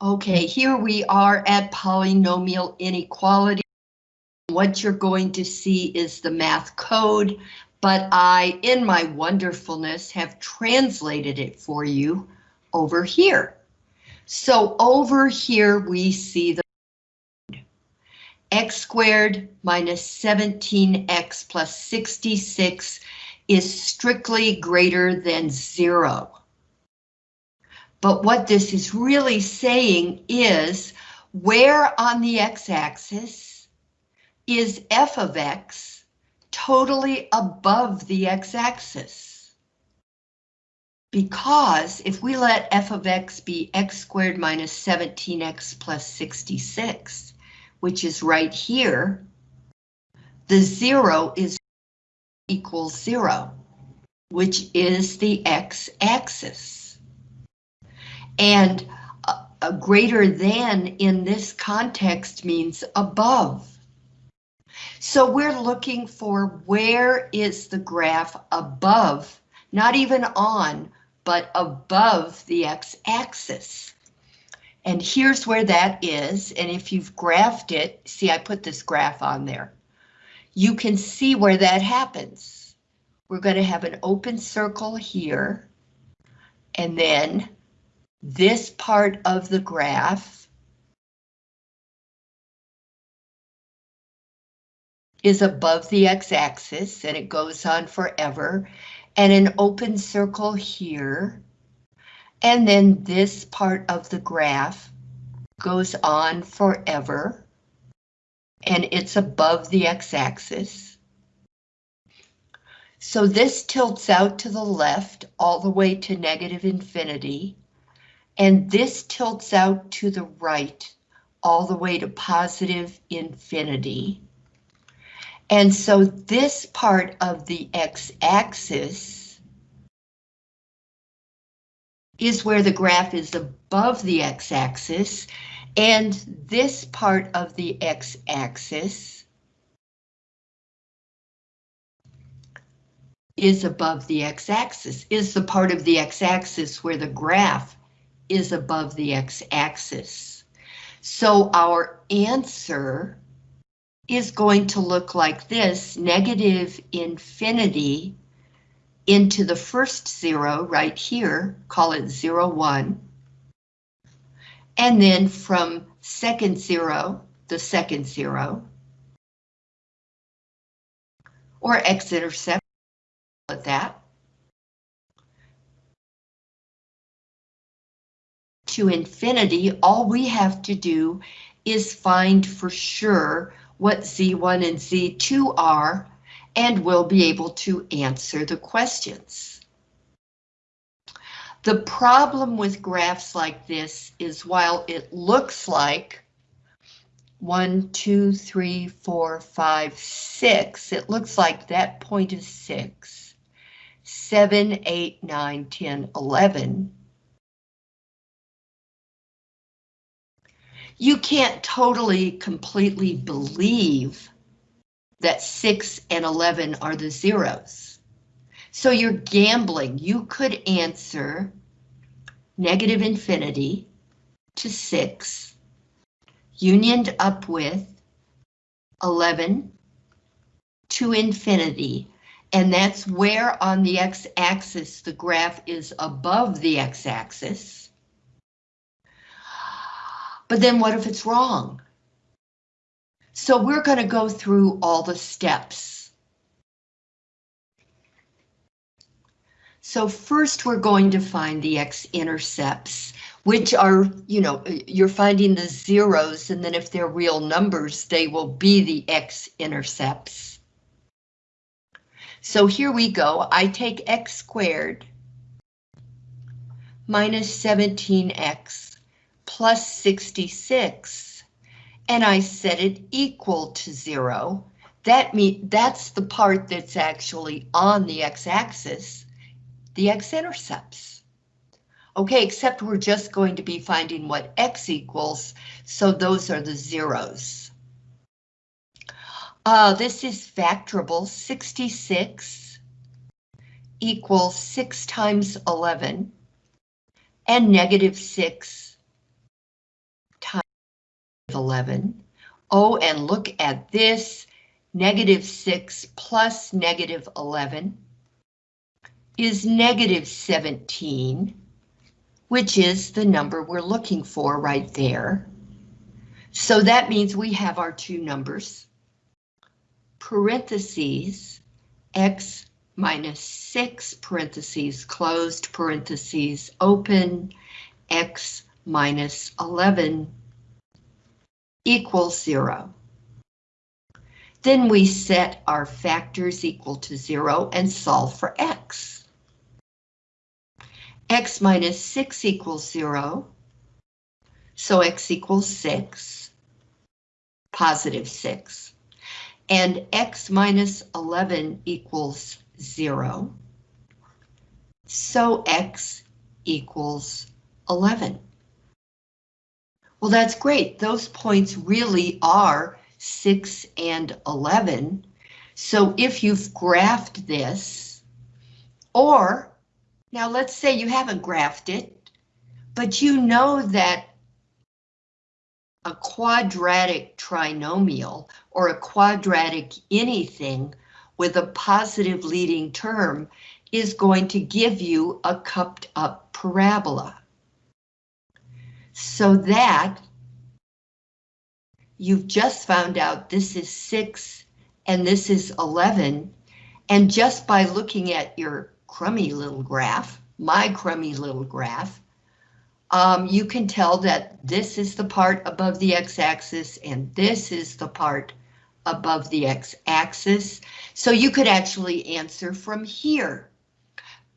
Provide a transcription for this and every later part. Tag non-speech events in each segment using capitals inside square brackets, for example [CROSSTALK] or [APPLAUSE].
Okay, here we are at polynomial inequality. What you're going to see is the math code, but I, in my wonderfulness, have translated it for you over here. So over here we see the x squared minus 17x plus 66 is strictly greater than zero. But what this is really saying is where on the x-axis is f of x totally above the x-axis? Because if we let f of x be x squared minus 17x plus 66, which is right here, the zero is equals zero, which is the x-axis. And greater than in this context means above. So we're looking for where is the graph above, not even on, but above the x-axis. And here's where that is, and if you've graphed it, see I put this graph on there, you can see where that happens. We're going to have an open circle here, and then this part of the graph is above the x-axis and it goes on forever, and an open circle here, and then this part of the graph goes on forever, and it's above the x-axis. So this tilts out to the left all the way to negative infinity, and this tilts out to the right all the way to positive infinity. And so this part of the x-axis is where the graph is above the x-axis, and this part of the x-axis is above the x-axis, is the part of the x-axis where the graph is above the x-axis. So our answer is going to look like this, negative infinity into the first zero right here, call it zero, one. And then from second zero, the second zero. Or x-intercept, at that. To infinity, all we have to do is find for sure what Z1 and Z2 are, and we'll be able to answer the questions. The problem with graphs like this is while it looks like one, two, three, four, five, six, it looks like that point is six, seven, eight, nine, 10, 11, you can't totally, completely believe that 6 and 11 are the zeros. So you're gambling. You could answer negative infinity to 6, unioned up with 11 to infinity, and that's where on the x-axis the graph is above the x-axis. But then what if it's wrong? So we're going to go through all the steps. So first we're going to find the x-intercepts, which are, you know, you're finding the zeros, and then if they're real numbers, they will be the x-intercepts. So here we go. I take x squared minus 17x plus 66, and I set it equal to zero. That mean that's the part that's actually on the x-axis, the x-intercepts. Okay, except we're just going to be finding what x equals, so those are the zeros. Uh, this is factorable, 66 equals 6 times 11, and negative 6 11. Oh, and look at this, negative 6 plus negative 11 is negative 17, which is the number we're looking for right there. So that means we have our two numbers. Parentheses, x minus 6 parentheses closed parentheses open, x minus 11 equals 0. Then we set our factors equal to 0 and solve for x. x minus 6 equals 0, so x equals 6, positive 6. And x minus 11 equals 0, so x equals 11. Well, that's great. Those points really are 6 and 11. So if you've graphed this, or now let's say you haven't graphed it, but you know that a quadratic trinomial or a quadratic anything with a positive leading term is going to give you a cupped up parabola so that you've just found out this is 6 and this is 11, and just by looking at your crummy little graph, my crummy little graph, um, you can tell that this is the part above the x-axis and this is the part above the x-axis. So you could actually answer from here.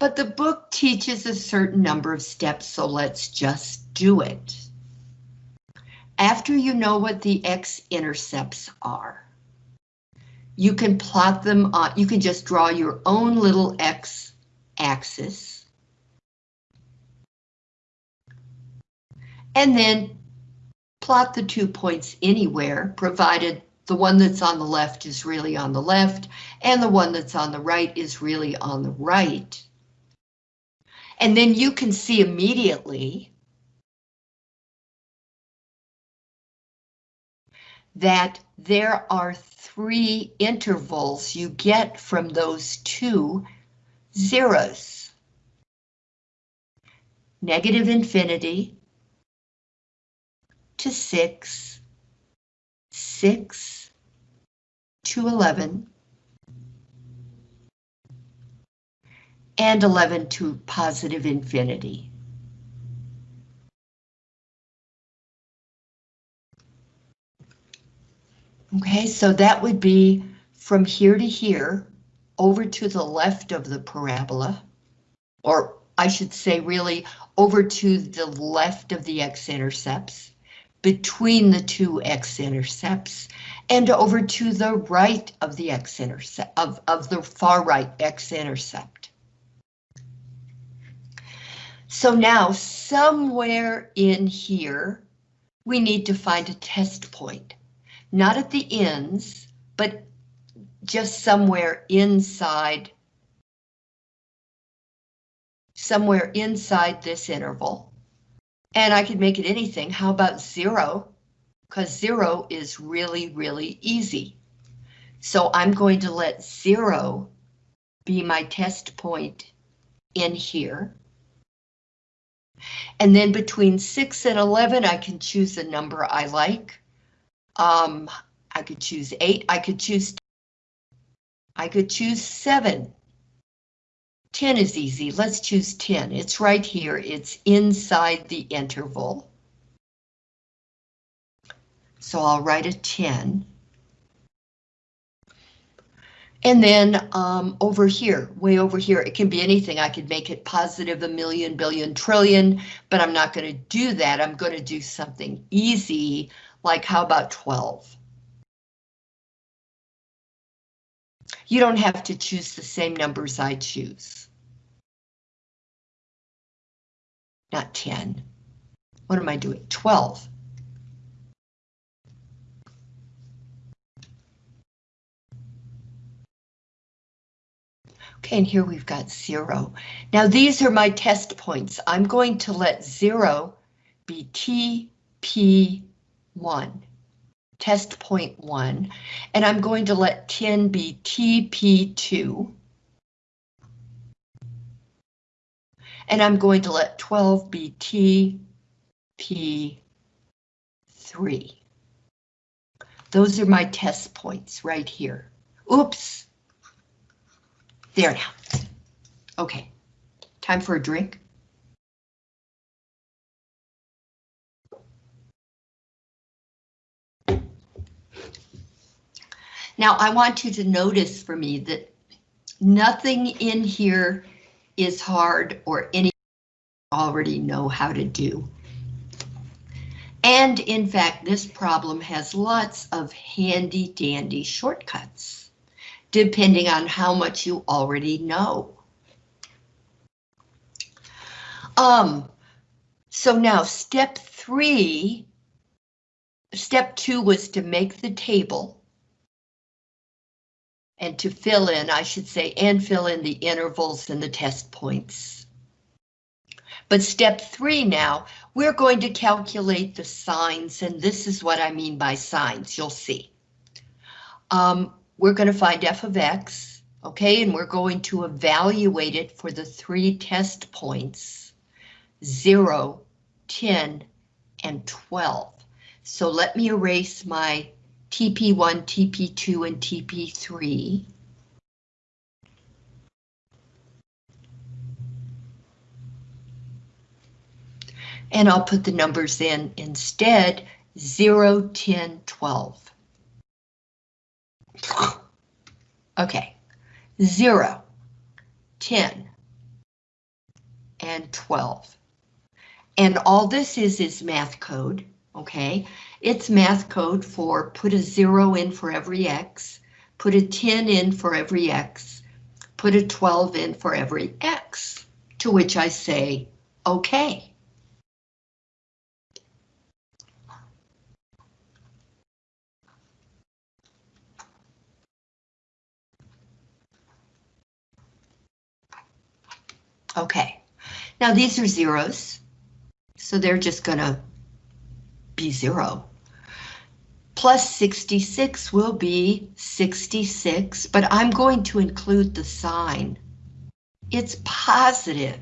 But the book teaches a certain number of steps, so let's just do it. After you know what the x-intercepts are, you can plot them on, you can just draw your own little x-axis. And then plot the two points anywhere, provided the one that's on the left is really on the left, and the one that's on the right is really on the right. And then you can see immediately that there are three intervals you get from those two zeros. Negative infinity to 6, 6 to 11, and 11 to positive infinity. Okay, so that would be from here to here, over to the left of the parabola, or I should say really over to the left of the x-intercepts, between the two x-intercepts, and over to the right of the x-intercept, of, of the far right x-intercept. So now somewhere in here, we need to find a test point not at the ends, but just somewhere inside, somewhere inside this interval. And I could make it anything. How about zero? Because zero is really, really easy. So I'm going to let zero be my test point in here. And then between 6 and 11, I can choose a number I like. Um, I could choose eight, I could choose, I could choose seven. 10 is easy, let's choose 10. It's right here, it's inside the interval. So I'll write a 10. And then um, over here, way over here, it can be anything. I could make it positive a million, billion, trillion, but I'm not going to do that. I'm going to do something easy like how about 12? You don't have to choose the same numbers I choose. Not 10. What am I doing? 12. Okay, and here we've got zero. Now these are my test points. I'm going to let zero be T, P, 1. test point one, and I'm going to let 10 be TP2. And I'm going to let 12 be TP3. Those are my test points right here. Oops. There now. Okay, time for a drink. Now I want you to notice for me that nothing in here is hard or any already know how to do. And in fact, this problem has lots of handy dandy shortcuts, depending on how much you already know. Um, so now step three, step two was to make the table. And to fill in, I should say, and fill in the intervals and the test points. But step three now, we're going to calculate the signs, and this is what I mean by signs, you'll see. Um, we're going to find f of x, okay, and we're going to evaluate it for the three test points, 0, 10, and 12. So let me erase my TP1, TP2, and TP3. And I'll put the numbers in instead, 0, 10, 12. Okay, 0, 10, and 12. And all this is is math code, okay? It's math code for put a zero in for every X, put a 10 in for every X, put a 12 in for every X, to which I say, okay. Okay, now these are zeros, so they're just gonna be zero plus 66 will be 66, but I'm going to include the sign. It's positive.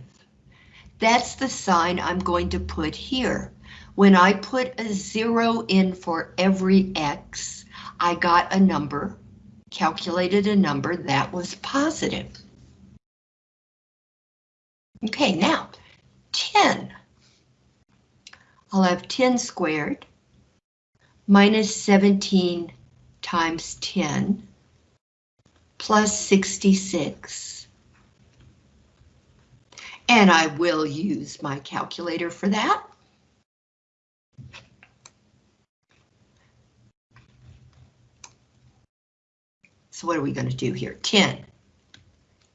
That's the sign I'm going to put here. When I put a zero in for every X, I got a number, calculated a number that was positive. Okay, now 10. I'll have 10 squared minus 17 times 10 plus 66. And I will use my calculator for that. So what are we going to do here? 10.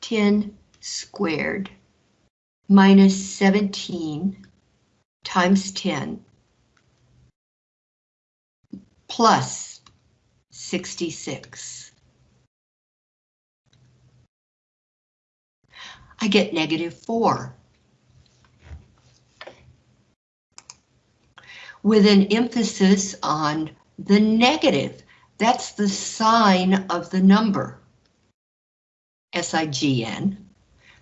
10 squared minus 17 times 10 plus 66. I get negative 4. With an emphasis on the negative. That's the sign of the number. S-I-G-N,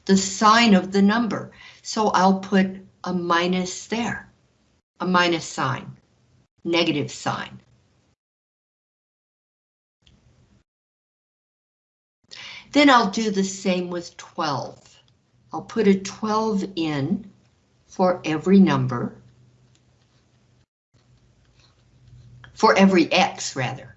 the sign of the number. So I'll put a minus there, a minus sign, negative sign. Then I'll do the same with 12. I'll put a 12 in for every number. For every X, rather.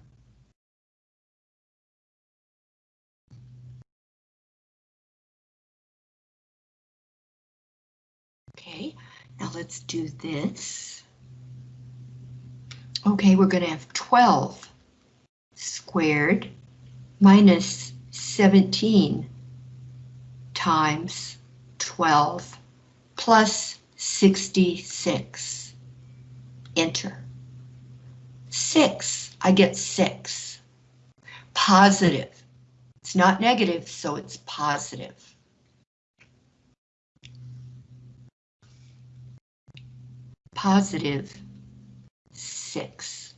Okay, now let's do this. Okay, we're going to have 12 squared minus 17 times 12 plus 66. Enter. 6. I get 6. Positive. It's not negative, so it's positive. Positive 6.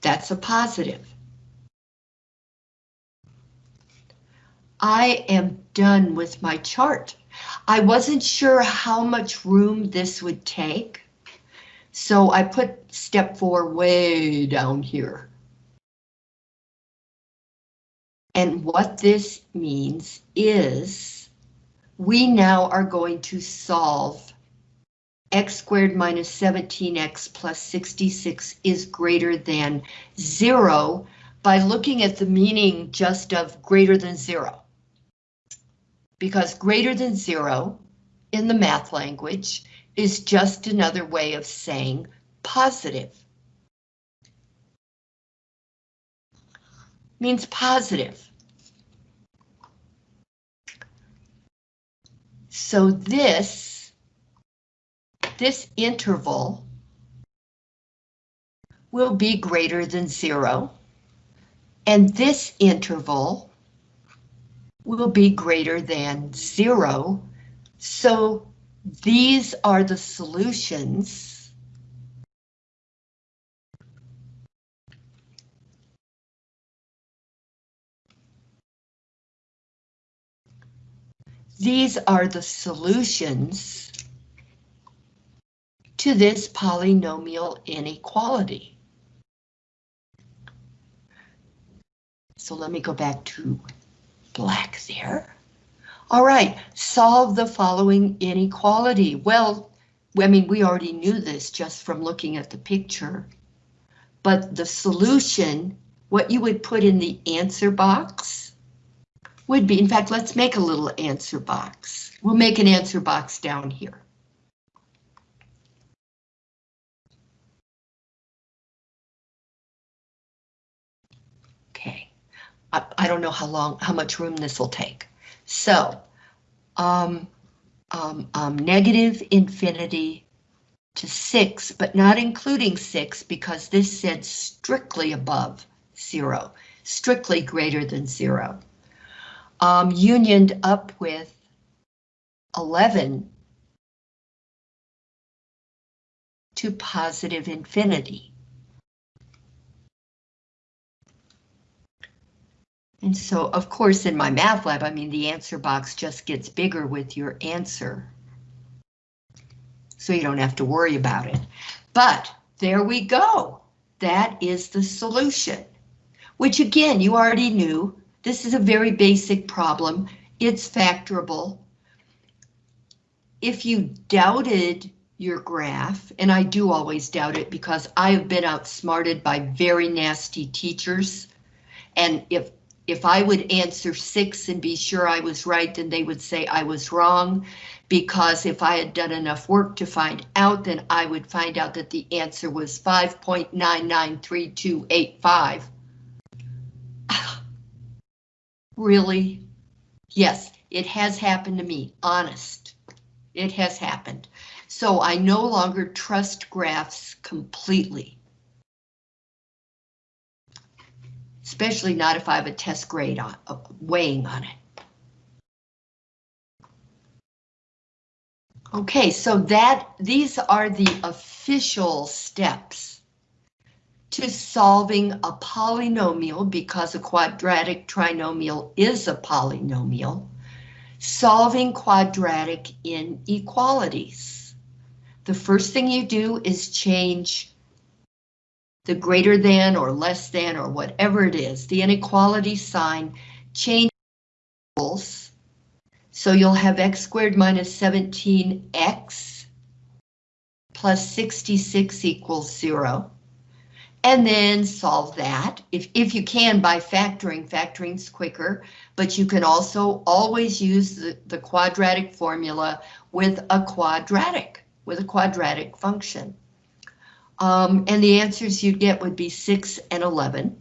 That's a positive. I am done with my chart. I wasn't sure how much room this would take, so I put step four way down here. And what this means is we now are going to solve x squared minus 17x plus 66 is greater than zero by looking at the meaning just of greater than zero because greater than zero in the math language is just another way of saying positive. Means positive. So this, this interval will be greater than zero. And this interval will be greater than zero. So these are the solutions. These are the solutions to this polynomial inequality. So let me go back to black there. All right, solve the following inequality. Well, I mean, we already knew this just from looking at the picture. But the solution, what you would put in the answer box, would be, in fact, let's make a little answer box. We'll make an answer box down here. I, I don't know how long, how much room this will take. So, um, um, um, negative infinity to 6, but not including 6 because this said strictly above 0, strictly greater than 0. Um, unioned up with 11 to positive infinity. And so, of course, in MyMathLab, I mean, the answer box just gets bigger with your answer. So you don't have to worry about it. But there we go. That is the solution, which again, you already knew. This is a very basic problem. It's factorable. If you doubted your graph, and I do always doubt it because I have been outsmarted by very nasty teachers, and if if I would answer six and be sure I was right, then they would say I was wrong. Because if I had done enough work to find out, then I would find out that the answer was 5.993285. [SIGHS] really? Yes, it has happened to me, honest. It has happened. So I no longer trust graphs completely. Especially not if I have a test grade on, uh, weighing on it. Okay, so that these are the official steps to solving a polynomial because a quadratic trinomial is a polynomial, solving quadratic inequalities. The first thing you do is change the greater than or less than or whatever it is, the inequality sign changes. So you'll have x squared minus 17x plus 66 equals zero. And then solve that, if, if you can by factoring, factoring's quicker, but you can also always use the, the quadratic formula with a quadratic, with a quadratic function. Um, and the answers you'd get would be 6 and 11.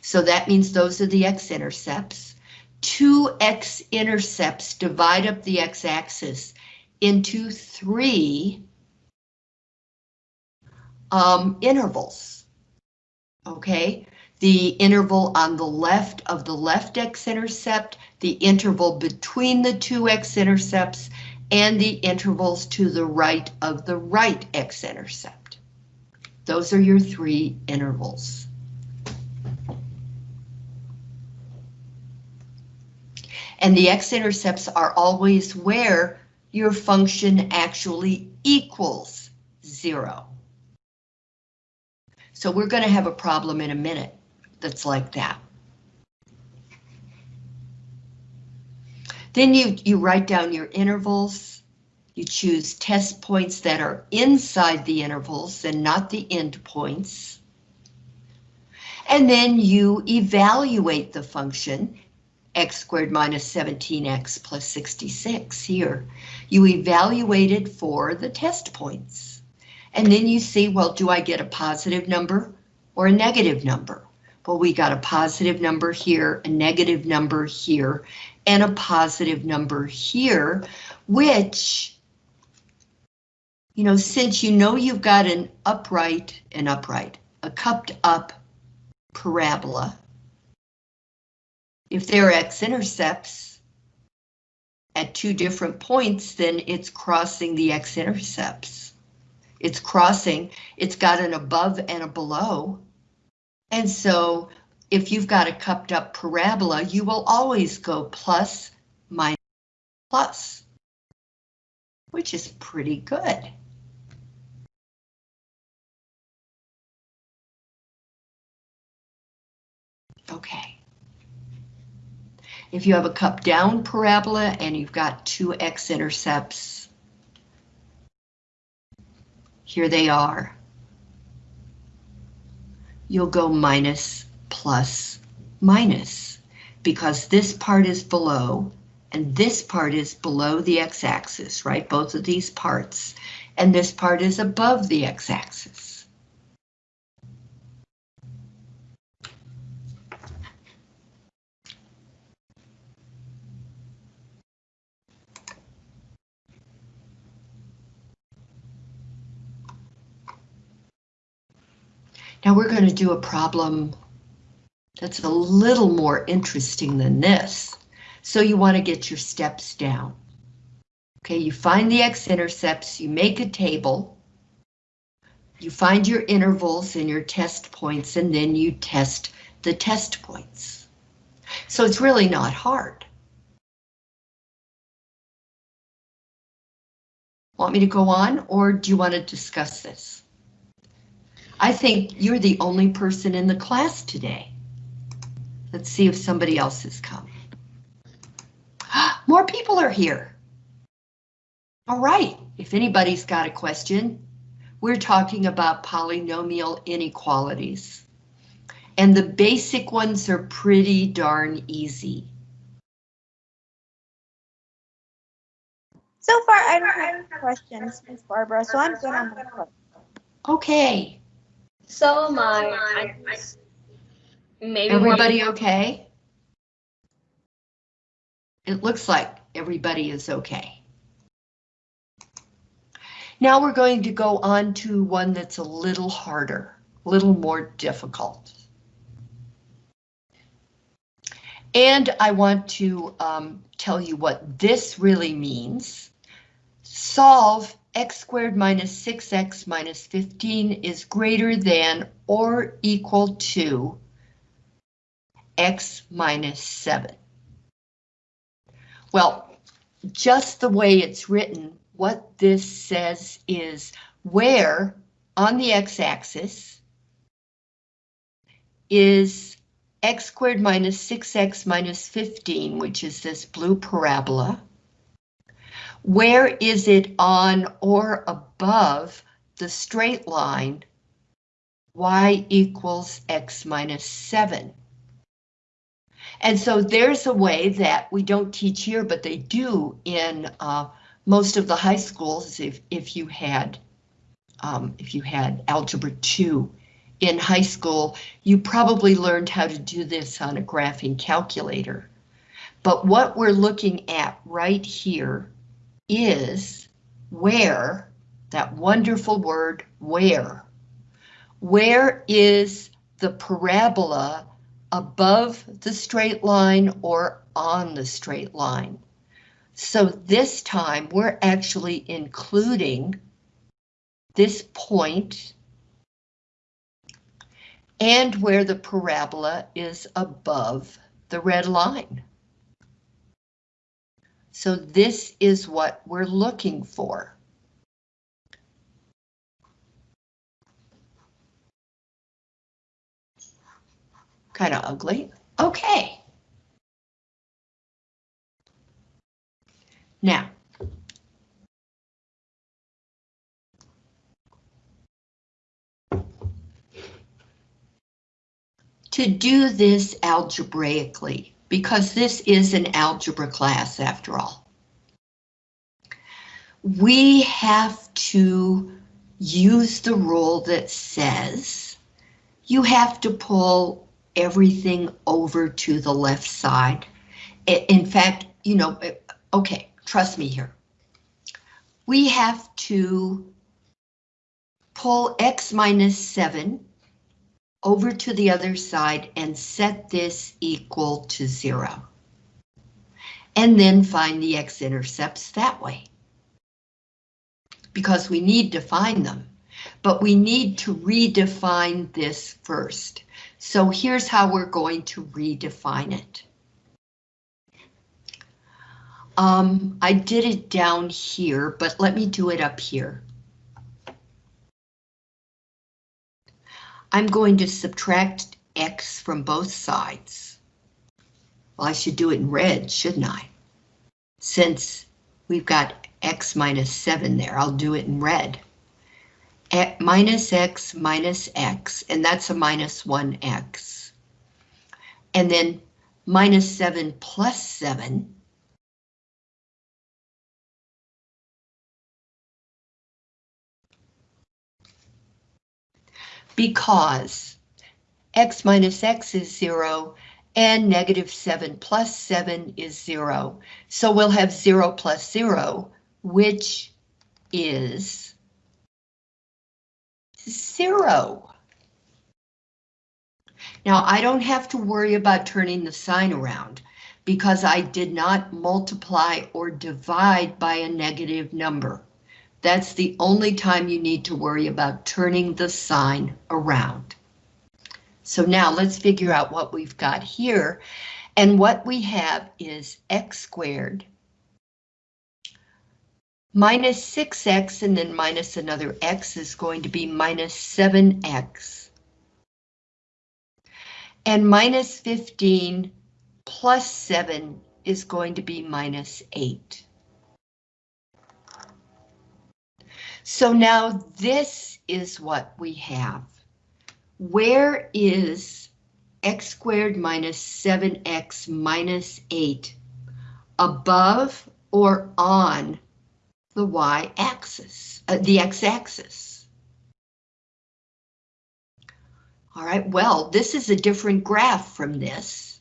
So that means those are the x-intercepts. Two x-intercepts divide up the x-axis into three um, intervals. Okay, the interval on the left of the left x-intercept, the interval between the two x-intercepts, and the intervals to the right of the right x-intercept Those are your three intervals. And the x-intercepts are always where your function actually equals zero. So we're going to have a problem in a minute that's like that. Then you, you write down your intervals. You choose test points that are inside the intervals and not the endpoints. And then you evaluate the function x squared minus 17x plus 66 here. You evaluate it for the test points. And then you see, well, do I get a positive number or a negative number? Well, we got a positive number here, a negative number here, and a positive number here, which, you know, since you know you've got an upright and upright, a cupped up parabola, if there are x-intercepts at two different points, then it's crossing the x-intercepts. It's crossing, it's got an above and a below. And so if you've got a cupped up parabola, you will always go plus, minus, plus, which is pretty good. Okay. If you have a cup down parabola and you've got two x-intercepts, here they are. You'll go minus plus minus because this part is below and this part is below the x-axis, right? Both of these parts. And this part is above the x-axis. Now we're going to do a problem that's a little more interesting than this. So you want to get your steps down. Okay, you find the x-intercepts, you make a table, you find your intervals and your test points, and then you test the test points. So it's really not hard. Want me to go on, or do you want to discuss this? I think you're the only person in the class today. Let's see if somebody else has come. More people are here. All right, if anybody's got a question, we're talking about polynomial inequalities. And the basic ones are pretty darn easy. So far, I don't have any questions, Miss Barbara, so I'm good on my question. Okay, So am I. I just- maybe everybody okay? It looks like everybody is okay. Now we're going to go on to one that's a little harder, a little more difficult. And I want to um, tell you what this really means. Solve x squared minus 6x minus 15 is greater than or equal to x minus 7. Well, just the way it's written, what this says is where on the x-axis is x squared minus 6x minus 15, which is this blue parabola. Where is it on or above the straight line y equals x minus 7? And so there's a way that we don't teach here, but they do in uh, most of the high schools if, if you had um, if you had algebra 2 in high school, you probably learned how to do this on a graphing calculator. But what we're looking at right here is where, that wonderful word, where. Where is the parabola above the straight line or on the straight line? So this time we're actually including this point and where the parabola is above the red line. So this is what we're looking for. Kind of ugly. Okay. Now, to do this algebraically, because this is an algebra class after all, we have to use the rule that says you have to pull everything over to the left side. In fact, you know, okay, trust me here. We have to pull x minus 7 over to the other side and set this equal to 0. And then find the x-intercepts that way. Because we need to find them, but we need to redefine this first. So here's how we're going to redefine it. Um, I did it down here, but let me do it up here. I'm going to subtract x from both sides. Well, I should do it in red, shouldn't I? Since we've got x minus 7 there, I'll do it in red. A minus x minus x, and that's a minus 1x. And then minus 7 plus 7. Because x minus x is 0 and negative 7 plus 7 is 0. So we'll have 0 plus 0, which is 0. Now, I don't have to worry about turning the sign around because I did not multiply or divide by a negative number. That's the only time you need to worry about turning the sign around. So now let's figure out what we've got here. And what we have is x squared minus 6x and then minus another x is going to be minus 7x. And minus 15 plus 7 is going to be minus 8. So now this is what we have. Where is x squared minus 7x minus 8 above or on the y-axis, uh, the x-axis? All right, well, this is a different graph from this.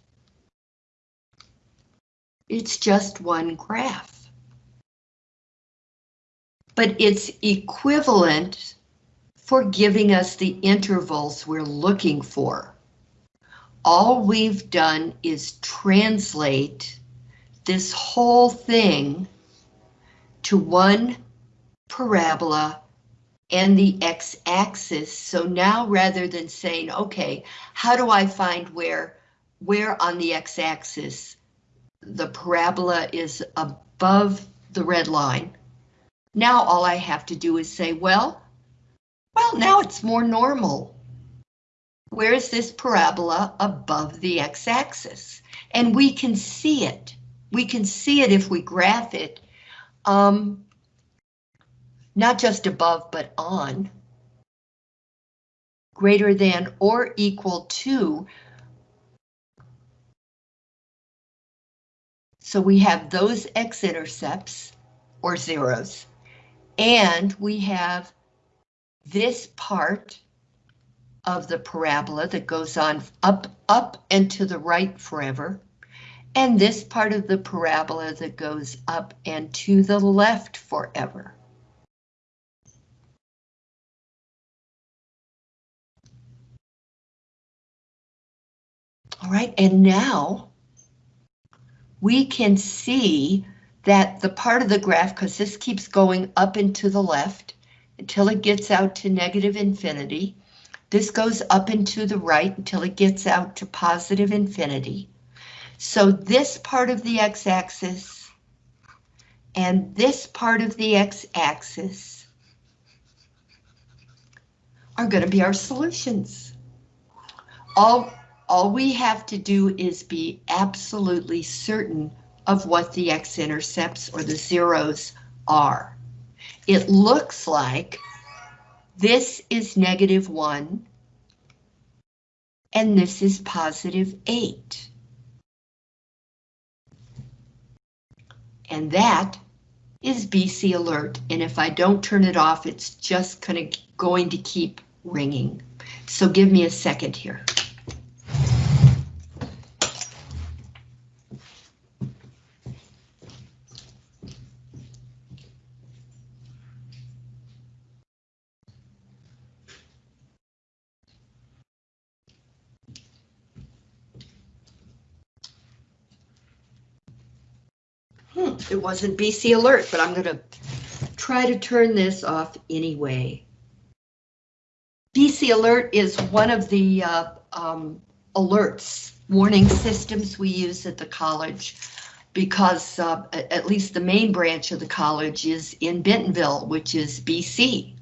It's just one graph but it's equivalent for giving us the intervals we're looking for. All we've done is translate this whole thing to one parabola and the x-axis. So now rather than saying, okay, how do I find where, where on the x-axis the parabola is above the red line, now all I have to do is say, well, well, now it's more normal. Where is this parabola above the x-axis? And we can see it. We can see it if we graph it, um, not just above, but on. Greater than or equal to. So we have those x-intercepts, or zeros, and we have this part of the parabola that goes on up, up and to the right forever, and this part of the parabola that goes up and to the left forever. All right, and now we can see that the part of the graph, because this keeps going up and to the left until it gets out to negative infinity, This goes up and to the right until it gets out to positive infinity. So this part of the x-axis and this part of the x-axis are going to be our solutions. All, all we have to do is be absolutely certain of what the x-intercepts or the zeros are. It looks like this is negative 1 and this is positive 8. And that is BC Alert, and if I don't turn it off, it's just gonna, going to keep ringing. So give me a second here. It wasn't BC Alert, but I'm gonna try to turn this off anyway. BC Alert is one of the uh, um, alerts, warning systems we use at the college because uh, at least the main branch of the college is in Bentonville, which is BC.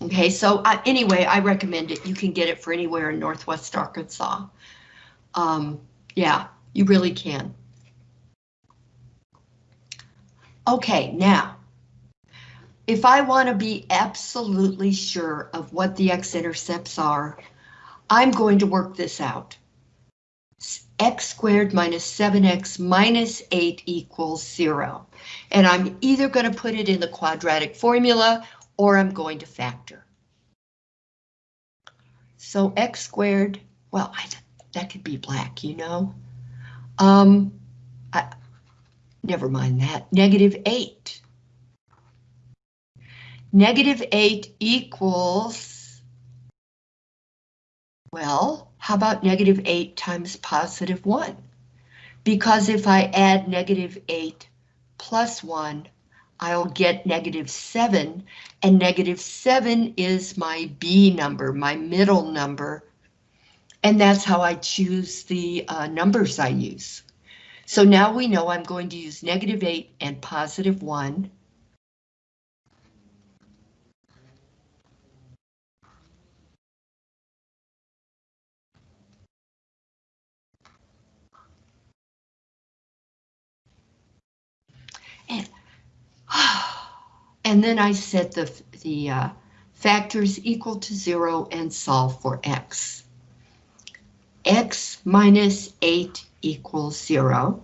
Okay, so uh, anyway, I recommend it. You can get it for anywhere in Northwest Arkansas. Um, yeah, you really can. Okay, now, if I want to be absolutely sure of what the x-intercepts are, I'm going to work this out. x squared minus 7x minus 8 equals 0. And I'm either going to put it in the quadratic formula or I'm going to factor. So x squared, well, I, that could be black, you know? Um, I, Never mind that, negative 8. Negative 8 equals, well, how about negative 8 times positive 1? Because if I add negative 8 plus 1, I'll get negative 7, and negative 7 is my B number, my middle number, and that's how I choose the uh, numbers I use. So now we know I'm going to use negative 8 and positive 1. And, [SIGHS] and then I set the, the uh, factors equal to 0 and solve for x. x minus 8 equals 0.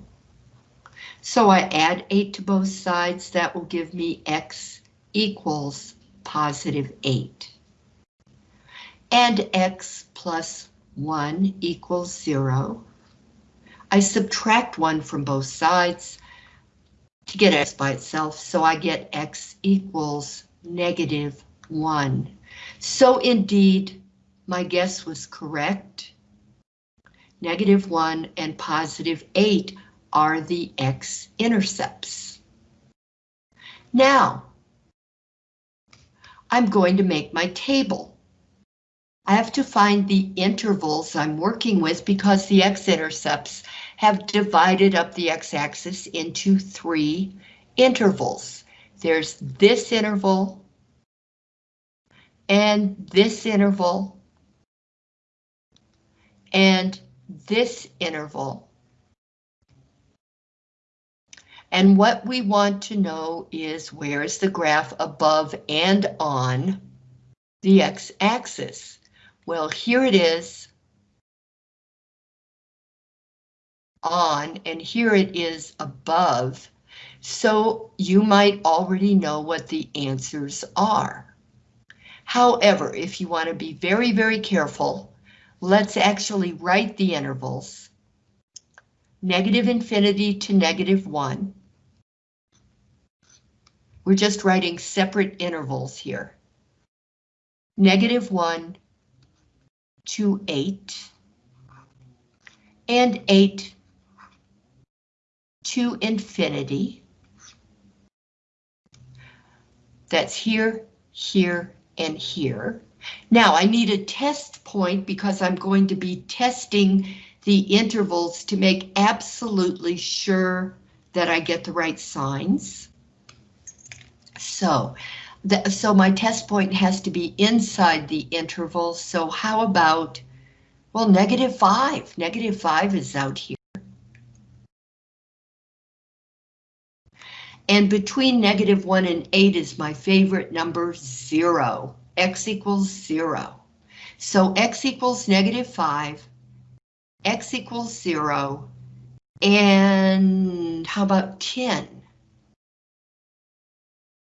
So I add 8 to both sides, that will give me x equals positive 8. And x plus 1 equals 0. I subtract 1 from both sides to get x by itself, so I get x equals negative 1. So indeed, my guess was correct negative 1 and positive 8 are the x-intercepts. Now, I'm going to make my table. I have to find the intervals I'm working with because the x-intercepts have divided up the x-axis into three intervals. There's this interval and this interval and this interval. And what we want to know is where is the graph above and on the x-axis? Well, here it is on, and here it is above. So you might already know what the answers are. However, if you want to be very, very careful, let's actually write the intervals. Negative infinity to negative 1. We're just writing separate intervals here. Negative 1 to 8. And 8 to infinity. That's here, here, and here. Now I need a test point because I'm going to be testing the intervals to make absolutely sure that I get the right signs. So, the, so my test point has to be inside the interval. So how about, well, negative five. Negative five is out here. And between negative one and eight is my favorite number, zero. X equals zero. So X equals negative five, X equals zero, and how about 10?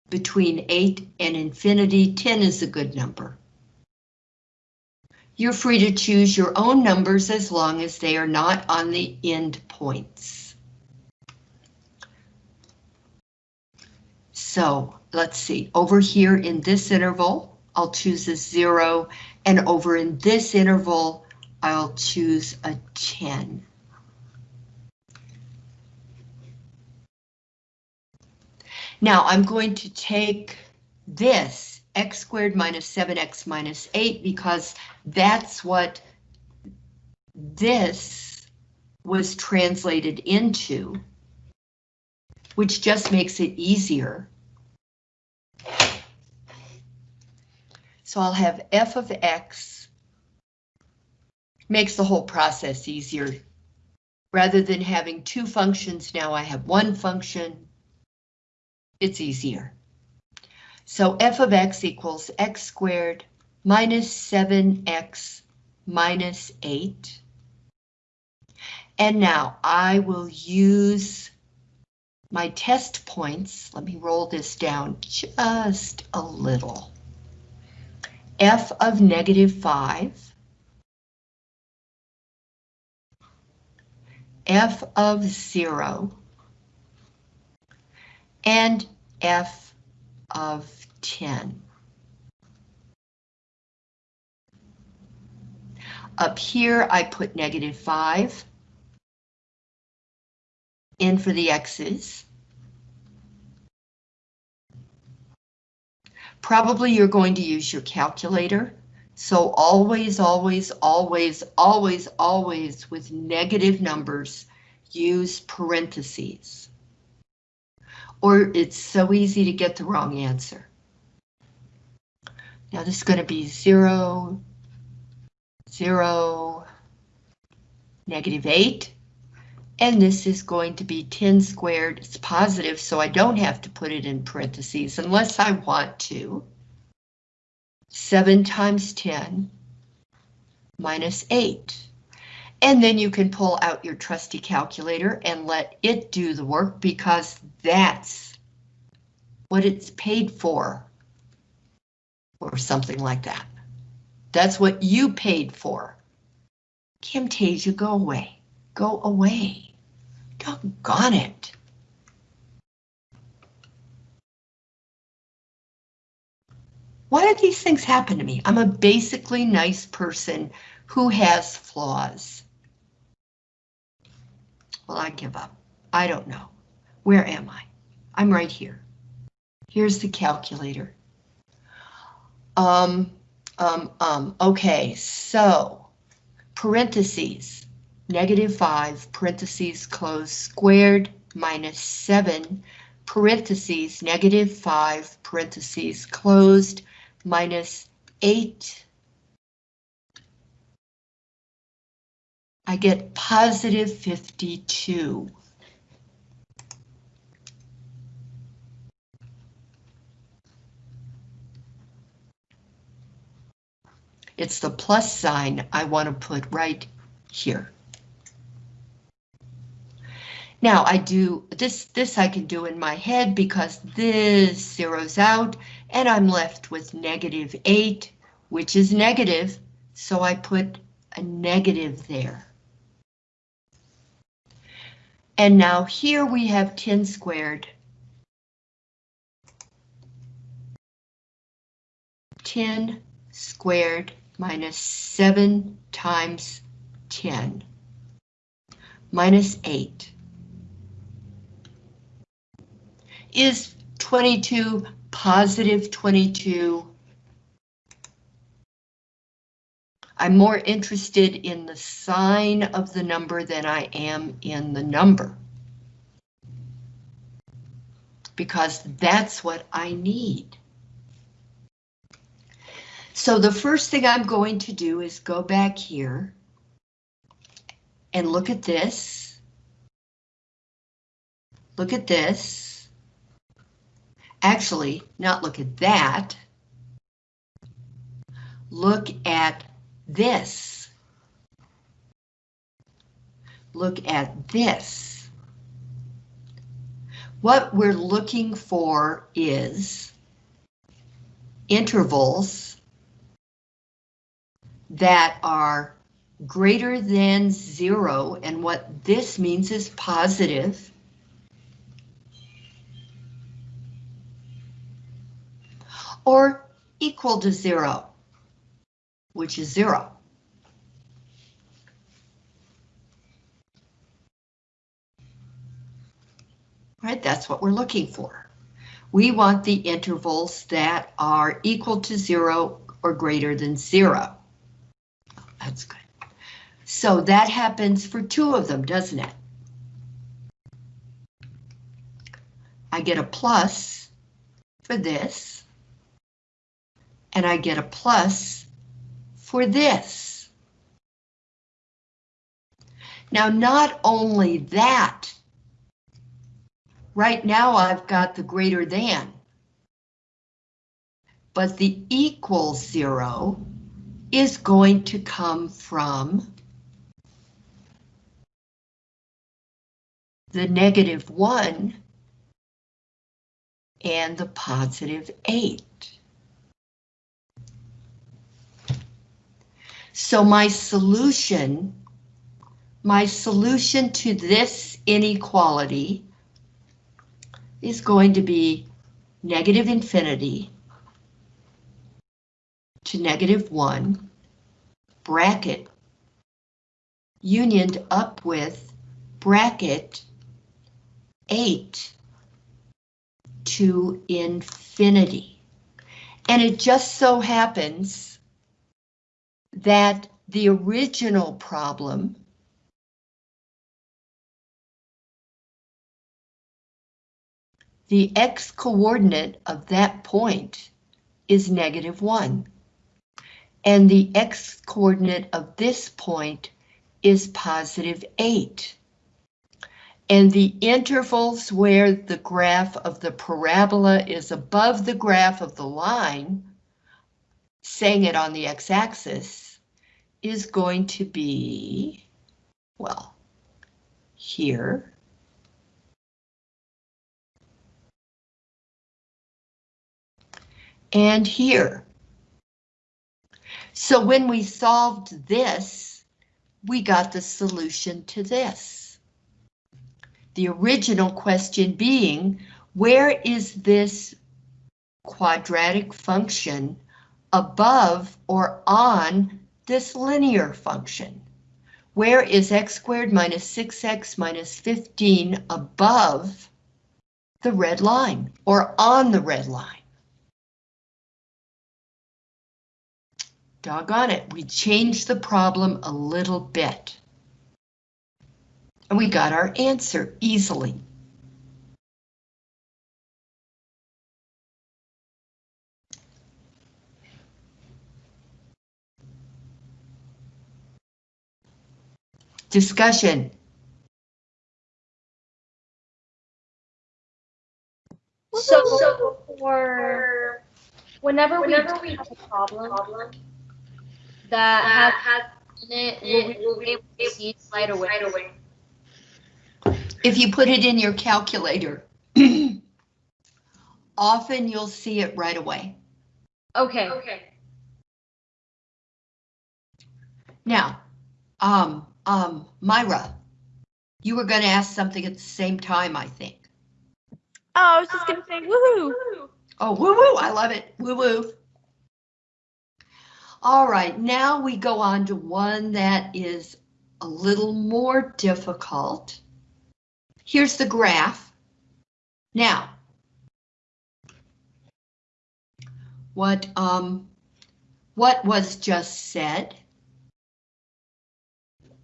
Between 8 and infinity, 10 is a good number. You're free to choose your own numbers as long as they are not on the end points. So let's see, over here in this interval, I'll choose a 0, and over in this interval, I'll choose a 10. Now I'm going to take this x squared minus 7x minus 8 because that's what this was translated into, which just makes it easier. So I'll have f of x makes the whole process easier. Rather than having two functions, now I have one function. It's easier. So f of x equals x squared minus 7x minus 8. And now I will use my test points. Let me roll this down just a little. F of negative 5. f of 0 and f of 10. Up here, I put negative 5 in for the x's. Probably you're going to use your calculator. So always, always, always, always, always with negative numbers, use parentheses. Or it's so easy to get the wrong answer. Now this is going to be zero, zero, negative eight. And this is going to be 10 squared. It's positive, so I don't have to put it in parentheses unless I want to. 7 times 10 minus 8. And then you can pull out your trusty calculator and let it do the work because that's what it's paid for. Or something like that. That's what you paid for. Camtasia, go away. Go away. Doggone it. Why do these things happen to me? I'm a basically nice person who has flaws. Well, I give up. I don't know. Where am I? I'm right here. Here's the calculator. Um, um, um, okay, so parentheses, negative 5, parentheses close, squared minus 7, parentheses, negative 5, parentheses closed, minus 8. I get positive 52. It's the plus sign I want to put right here. Now I do this, this I can do in my head because this zeroes out and I'm left with negative 8, which is negative, so I put a negative there. And now here we have 10 squared. 10 squared minus 7 times 10 minus 8 is 22 positive 22 I'm more interested in the sign of the number than I am in the number. Because that's what I need. So the first thing I'm going to do is go back here and look at this. Look at this. Actually, not look at that. Look at this. Look at this. What we're looking for is intervals that are greater than zero, and what this means is positive. Or equal to zero, which is zero. Right, that's what we're looking for. We want the intervals that are equal to zero or greater than zero. That's good. So that happens for two of them, doesn't it? I get a plus for this, and I get a plus for this. Now, not only that, right now I've got the greater than, but the equal zero is going to come from the negative 1 and the positive 8. So my solution, my solution to this inequality is going to be negative infinity to negative 1, bracket, unioned up with bracket 8 to infinity. And it just so happens that the original problem the x coordinate of that point is negative 1. And the x coordinate of this point is positive 8. And the intervals where the graph of the parabola is above the graph of the line, saying it on the x-axis, is going to be, well, here. And here. So when we solved this, we got the solution to this. The original question being, where is this quadratic function above or on this linear function? Where is x squared minus 6x minus 15 above the red line or on the red line? Doggone it, we changed the problem a little bit. And we got our answer easily. Discussion. So for whenever, whenever we have a problem that has in it, we'll be able to see it right away. If you put it in your calculator, [CLEARS THROAT] often you'll see it right away. Okay. Okay. Now, um, um, Myra, you were going to ask something at the same time, I think. Oh, I was just gonna say woohoo. Oh, woo woo, I love it, woo woo. All right, now we go on to one that is a little more difficult. Here's the graph. Now, what um, what was just said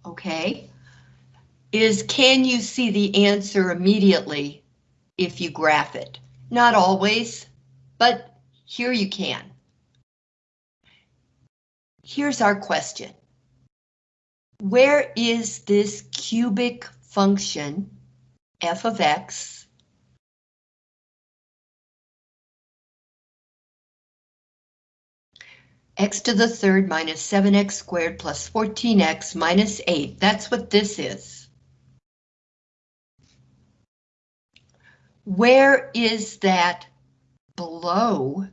okay, is can you see the answer immediately if you graph it? Not always, but here you can. Here's our question. Where is this cubic function, f of x, x to the third minus 7x squared plus 14x minus 8. That's what this is. Where is that below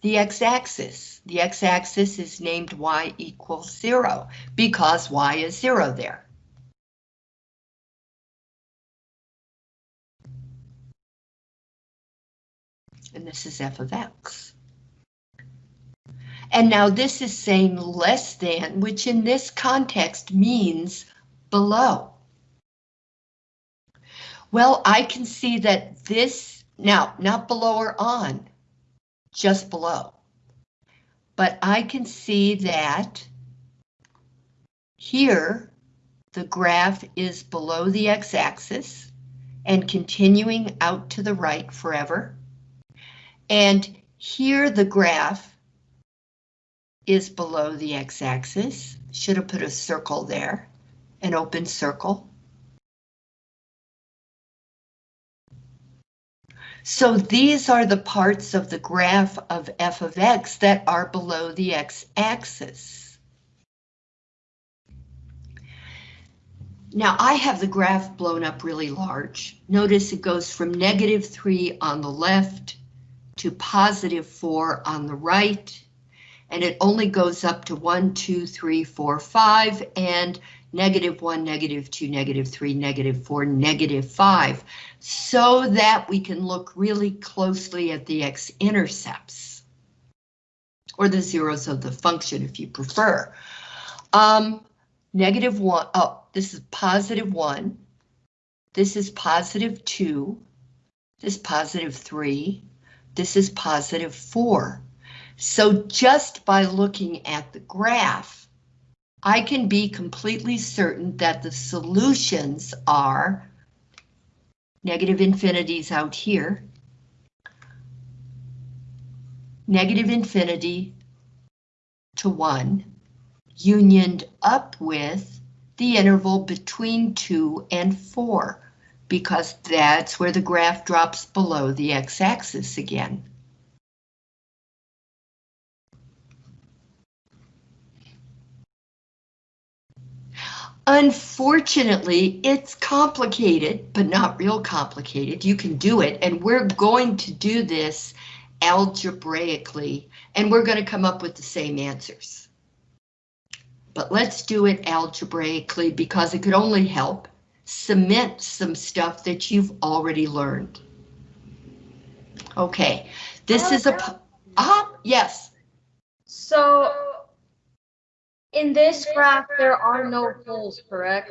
the x-axis? The x-axis is named y equals 0 because y is 0 there. And this is f of x. And now this is saying less than, which in this context means below. Well, I can see that this, now, not below or on, just below. But I can see that here, the graph is below the x-axis and continuing out to the right forever. And here the graph is below the x-axis. Should have put a circle there, an open circle. So these are the parts of the graph of f of x that are below the x-axis. Now I have the graph blown up really large. Notice it goes from negative 3 on the left to positive 4 on the right and it only goes up to 1, 2, 3, 4, 5, and negative 1, negative 2, negative 3, negative 4, negative 5, so that we can look really closely at the x-intercepts, or the zeros of the function if you prefer. Um, negative 1, oh, this is positive 1, this is positive 2, this is positive 3, this is positive 4. So just by looking at the graph, I can be completely certain that the solutions are negative infinities out here, negative infinity to 1, unioned up with the interval between 2 and 4, because that's where the graph drops below the x-axis again. Unfortunately, it's complicated, but not real complicated. You can do it, and we're going to do this algebraically, and we're going to come up with the same answers. But let's do it algebraically because it could only help cement some stuff that you've already learned. Okay, this is a, ah, yes. So in this graph, there are no holes, correct?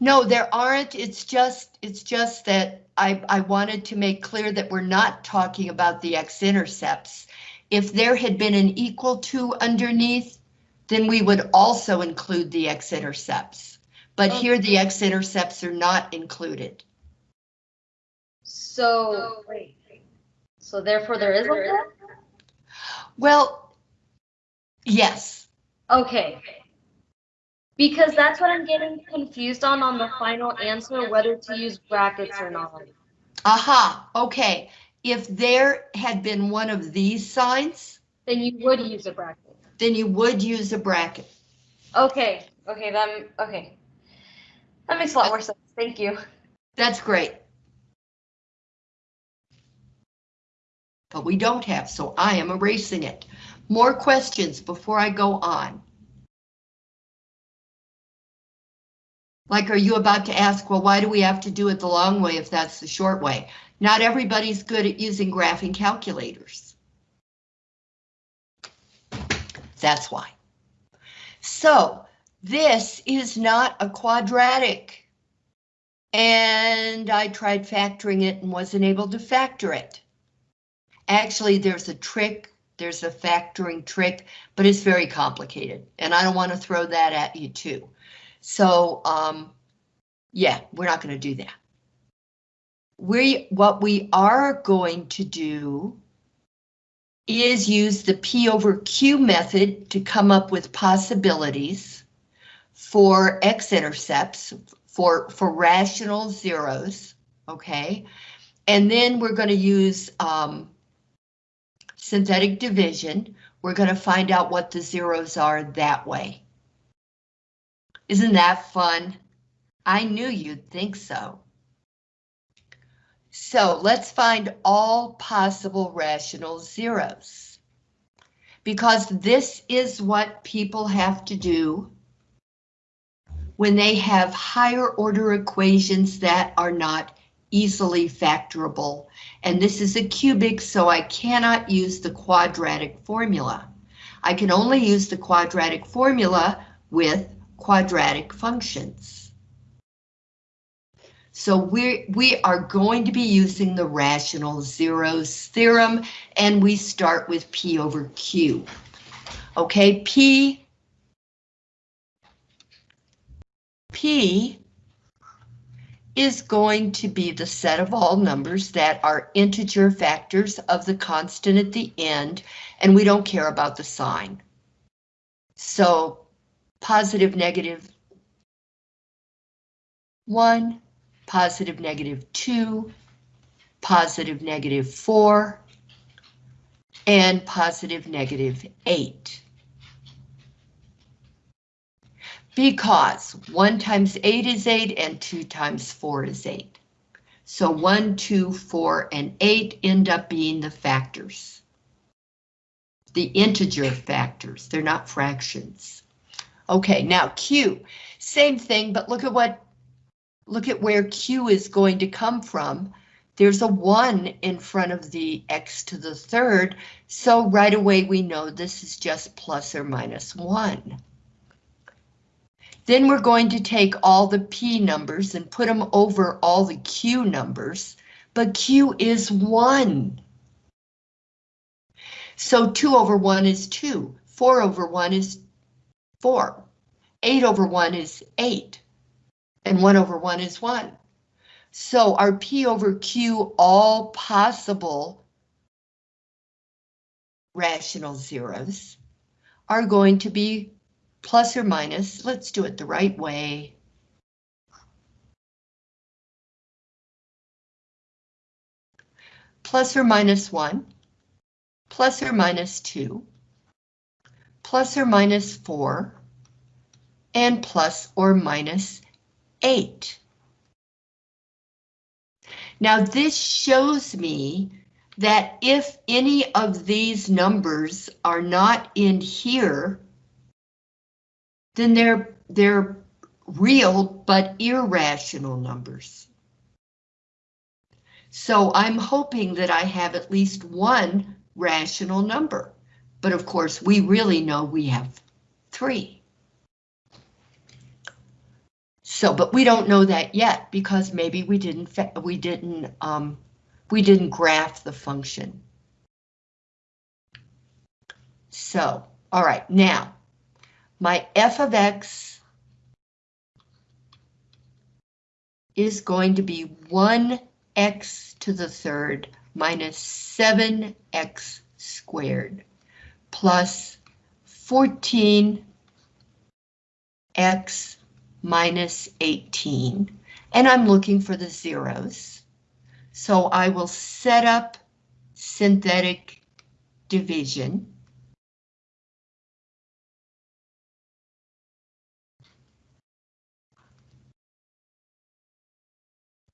No, there aren't. It's just it's just that I, I wanted to make clear that we're not talking about the x-intercepts. If there had been an equal to underneath, then we would also include the x-intercepts. But here the x-intercepts are not included. So, wait. So therefore there is a hole? Well, yes. Okay. Because that's what I'm getting confused on on the final answer, whether to use brackets or not. Aha, okay. If there had been one of these signs, Then you would use a bracket. then you would use a bracket. Okay, okay, that, okay. That makes a lot more sense, thank you. That's great. But we don't have, so I am erasing it. More questions before I go on. Like, are you about to ask, well, why do we have to do it the long way if that's the short way? Not everybody's good at using graphing calculators. That's why. So, this is not a quadratic. And I tried factoring it and wasn't able to factor it. Actually, there's a trick There's a factoring trick, but it's very complicated, and I don't want to throw that at you too. So, um, yeah, we're not going to do that. We, what we are going to do is use the P over Q method to come up with possibilities for x-intercepts, for, for rational zeros, okay? And then we're going to use um, synthetic division. We're going to find out what the zeros are that way. Isn't that fun? I knew you'd think so. So let's find all possible rational zeros. Because this is what people have to do when they have higher order equations that are not easily factorable. And this is a cubic, so I cannot use the quadratic formula. I can only use the quadratic formula with quadratic functions. So we we are going to be using the rational zeros theorem, and we start with P over Q. Okay, P, P is going to be the set of all numbers that are integer factors of the constant at the end, and we don't care about the sign. So positive, negative, one, positive, negative two, positive, negative four, and positive, negative eight. Because 1 times 8 is 8 and 2 times 4 is 8. So 1, 2, 4, and 8 end up being the factors. The integer factors, they're not fractions. Okay, now Q, same thing, but look at what, look at where Q is going to come from. There's a 1 in front of the x to the third, so right away we know this is just plus or minus 1. Then we're going to take all the P numbers and put them over all the Q numbers, but Q is 1. So 2 over 1 is 2, 4 over 1 is 4, 8 over 1 is 8, and 1 over 1 is 1. So our P over Q all possible rational zeros are going to be plus or minus, let's do it the right way. Plus or minus one, plus or minus two, plus or minus four, and plus or minus eight. Now this shows me that if any of these numbers are not in here, then they're they're real but irrational numbers. So I'm hoping that I have at least one rational number, but of course we really know we have three. So, but we don't know that yet because maybe we didn't we didn't um, we didn't graph the function. So, all right, now my f of x is going to be 1x to the third minus 7x squared plus 14x minus 18. And I'm looking for the zeros. So I will set up synthetic division.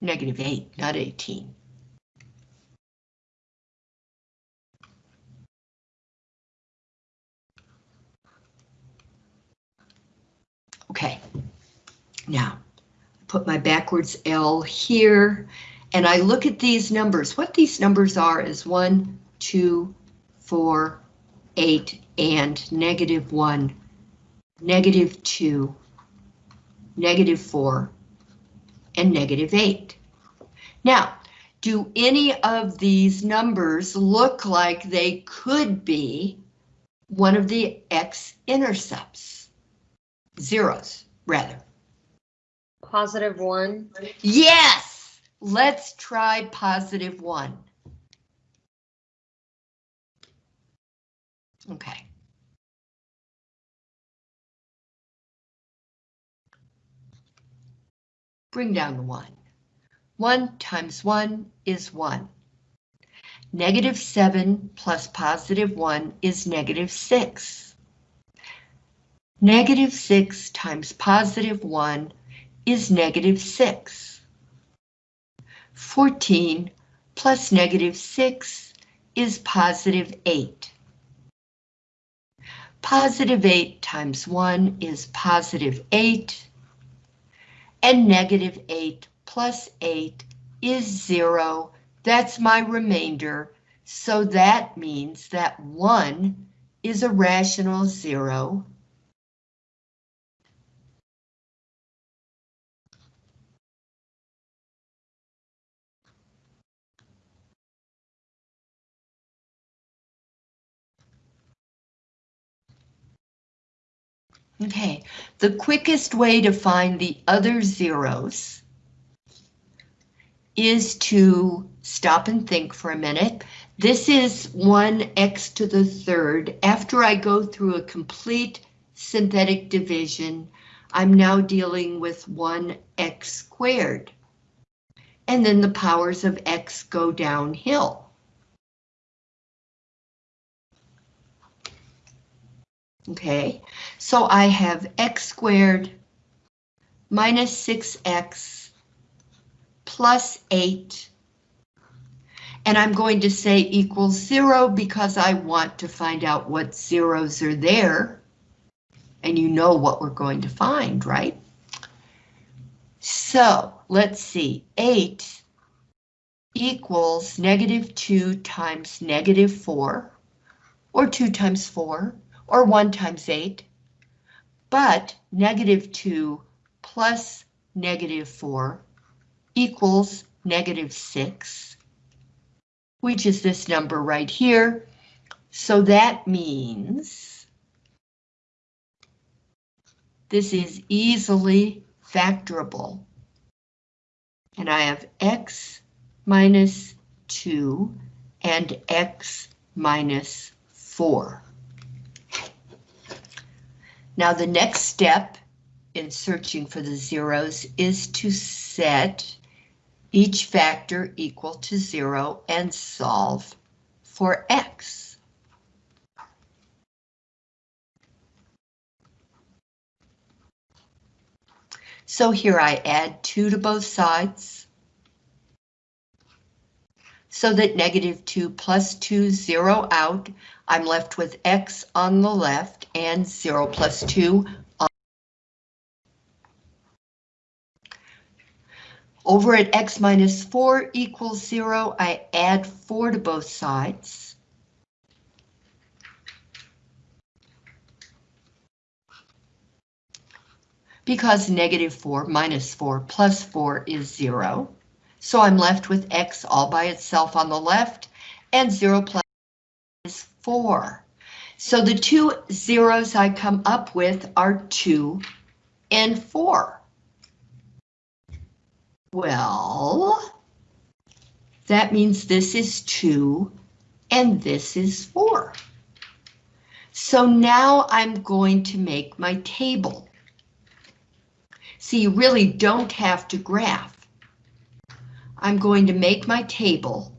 Negative 8, not 18. Okay, now put my backwards L here and I look at these numbers. What these numbers are is 1, 2, 4, 8, and negative 1, negative 2, negative 4, and negative 8. Now, do any of these numbers look like they could be one of the x-intercepts? Zeros, rather. Positive one. Yes! Let's try positive one. Okay. Bring down the one. One times one is one. Negative seven plus positive one is negative six. Negative six times positive one is negative 6. 14 plus negative 6 is positive 8. Positive 8 times 1 is positive 8. And negative 8 plus 8 is 0. That's my remainder. So that means that 1 is a rational 0. Okay, the quickest way to find the other zeros is to stop and think for a minute. This is 1x to the third. After I go through a complete synthetic division, I'm now dealing with 1x squared. And then the powers of x go downhill. Okay, so I have x squared minus 6x plus 8. And I'm going to say equals 0 because I want to find out what zeros are there. And you know what we're going to find, right? So let's see, 8 equals negative 2 times negative 4, or 2 times 4 or 1 times 8, but negative 2 plus negative 4 equals negative 6, which is this number right here. So that means this is easily factorable. And I have x minus 2 and x minus 4. Now the next step in searching for the zeros is to set each factor equal to zero and solve for x. So here I add 2 to both sides. So that negative 2 plus 2, 0 out. I'm left with x on the left and 0 plus 2 on Over at x minus 4 equals 0, I add 4 to both sides. Because negative 4 minus 4 plus 4 is 0. So I'm left with x all by itself on the left, and 0 plus is 4. So the two zeros I come up with are 2 and 4. Well, that means this is 2 and this is 4. So now I'm going to make my table. See, you really don't have to graph. I'm going to make my table.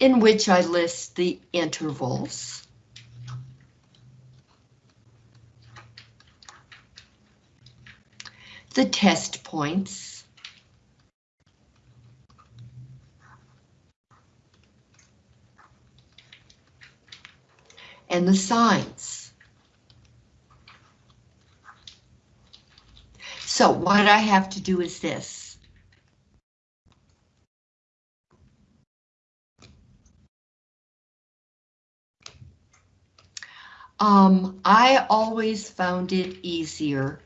in which I list the intervals. The test points. And the signs. So what I have to do is this. Um, I always found it easier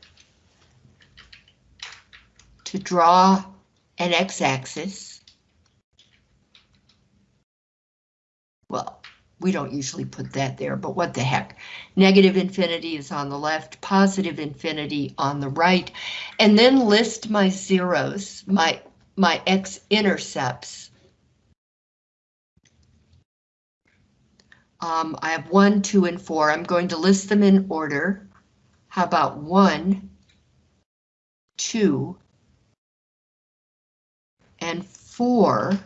to draw an x-axis. Well, we don't usually put that there, but what the heck. Negative infinity is on the left, positive infinity on the right, and then list my zeros, my, my x-intercepts. Um, I have one, two, and four. I'm going to list them in order. How about one, two, and four,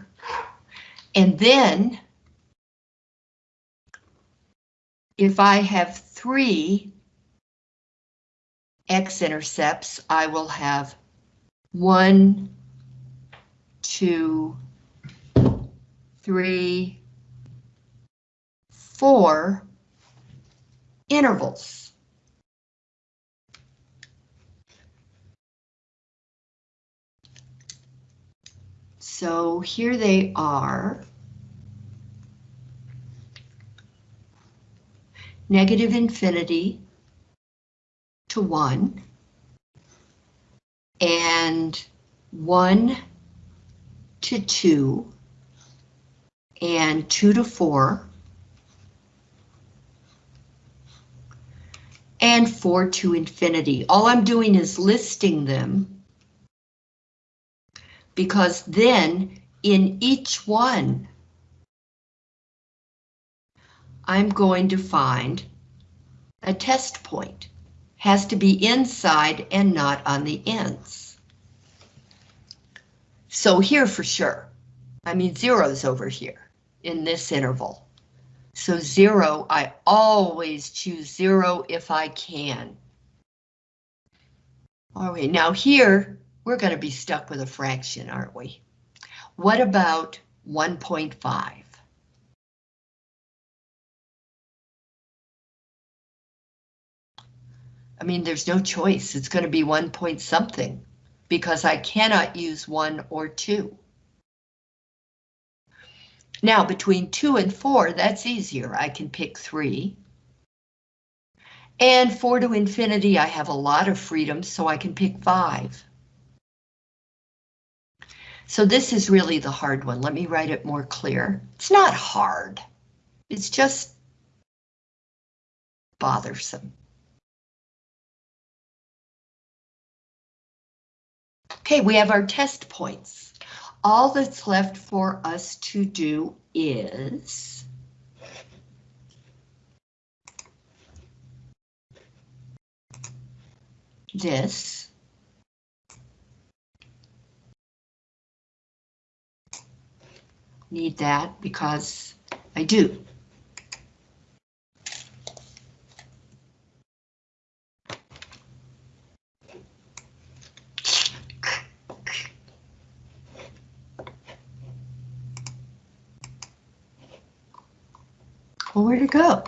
and then if I have three x-intercepts, I will have one, two, three, four intervals. So here they are. Negative infinity to one and one to two and two to four and four to infinity. All I'm doing is listing them because then in each one, I'm going to find a test point. Has to be inside and not on the ends. So here for sure. I mean, zero's over here in this interval. So zero, I always choose zero if I can. All right, now here, we're going to be stuck with a fraction, aren't we? What about 1.5? I mean, there's no choice. It's going to be one point something because I cannot use one or two. Now, between two and four, that's easier. I can pick three. And four to infinity, I have a lot of freedom, so I can pick five. So this is really the hard one. Let me write it more clear. It's not hard. It's just bothersome. Okay, we have our test points. All that's left for us to do is this. Need that because I do. Well, where'd it go?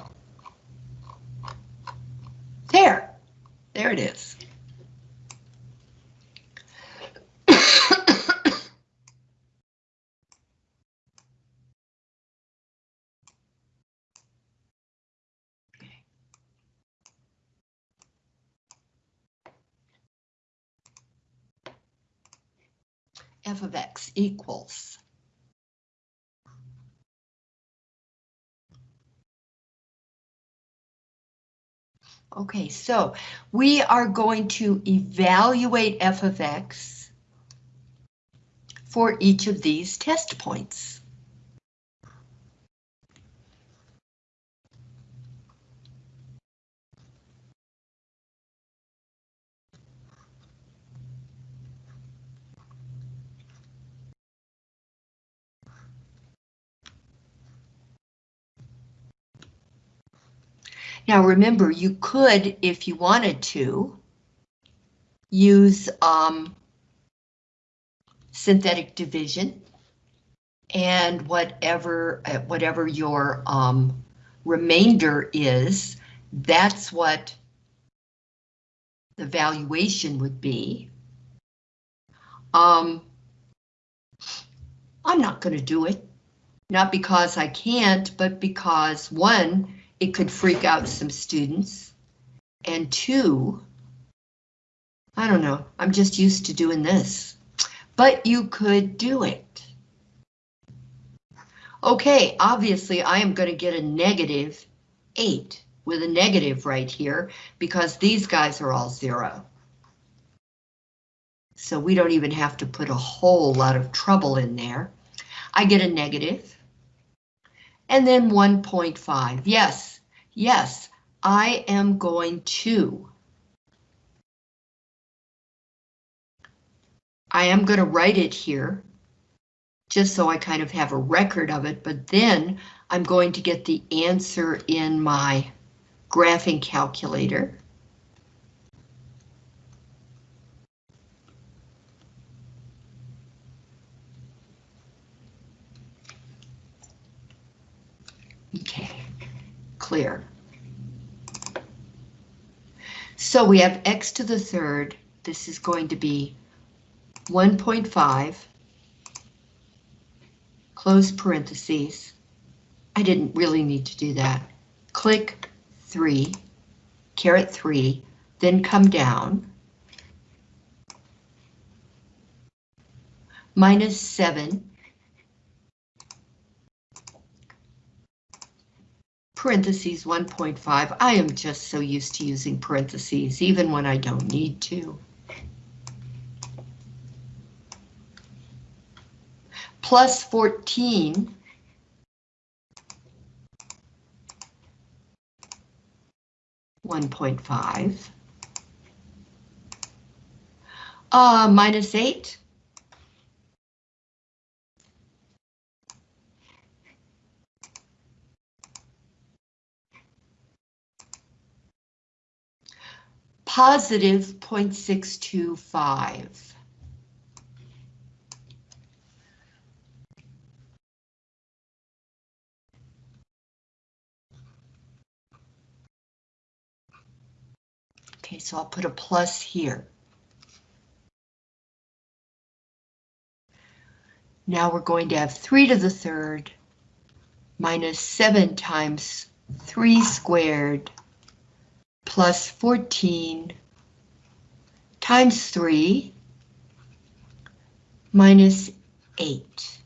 There, there it is. f of x equals Okay, so we are going to evaluate f of x for each of these test points. Now remember, you could, if you wanted to, use um, synthetic division and whatever uh, whatever your um, remainder is, that's what the valuation would be. Um, I'm not going to do it, not because I can't, but because one, it could freak out some students. And two, I don't know, I'm just used to doing this. But you could do it. Okay, obviously I am going to get a negative 8 with a negative right here because these guys are all zero. So we don't even have to put a whole lot of trouble in there. I get a negative. And then 1.5. Yes, yes, I am going to. I am going to write it here, just so I kind of have a record of it, but then I'm going to get the answer in my graphing calculator. Okay, clear. So we have x to the third. This is going to be 1.5, close parentheses. I didn't really need to do that. Click 3, caret 3, then come down. Minus 7. Parentheses 1.5. I am just so used to using parentheses, even when I don't need to. Plus 14 1.5. Uh, minus 8. Positive 0.625. Okay, so I'll put a plus here. Now we're going to have 3 to the third minus 7 times 3 squared plus 14 times 3 minus 8.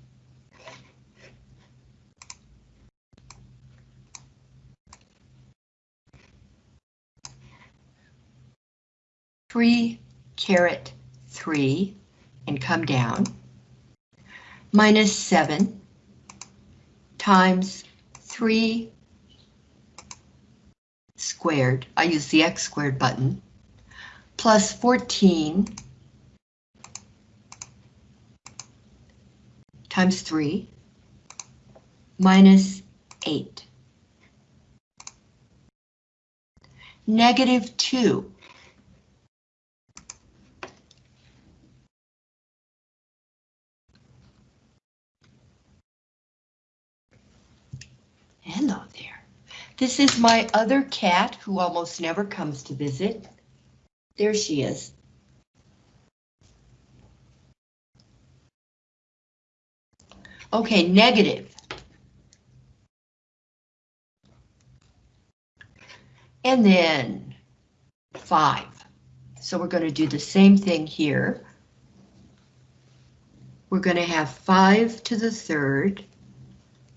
Three caret three and come down. Minus seven times three squared, I use the x squared button, plus 14 times 3 minus 8. Negative 2. Hello there. This is my other cat who almost never comes to visit. There she is. Okay, negative. And then five. So we're going to do the same thing here. We're going to have five to the third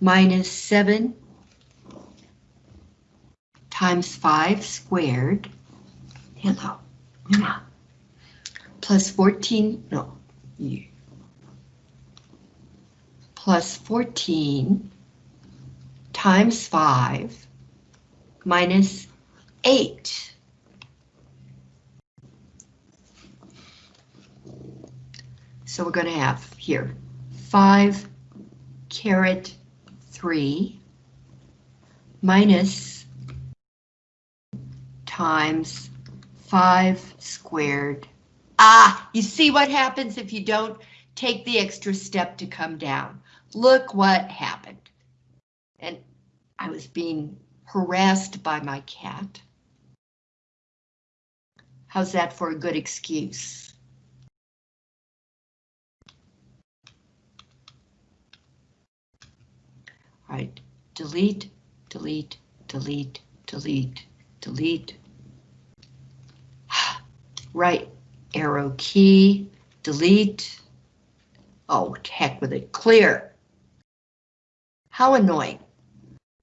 minus seven times 5 squared, hello, plus 14, no, plus 14 times 5 minus 8. So we're going to have here 5 caret 3 minus times 5 squared. Ah, you see what happens if you don't take the extra step to come down. Look what happened. And I was being harassed by my cat. How's that for a good excuse? All right, delete, delete, delete, delete, delete. Right, arrow key, delete. Oh, heck with it, clear. How annoying.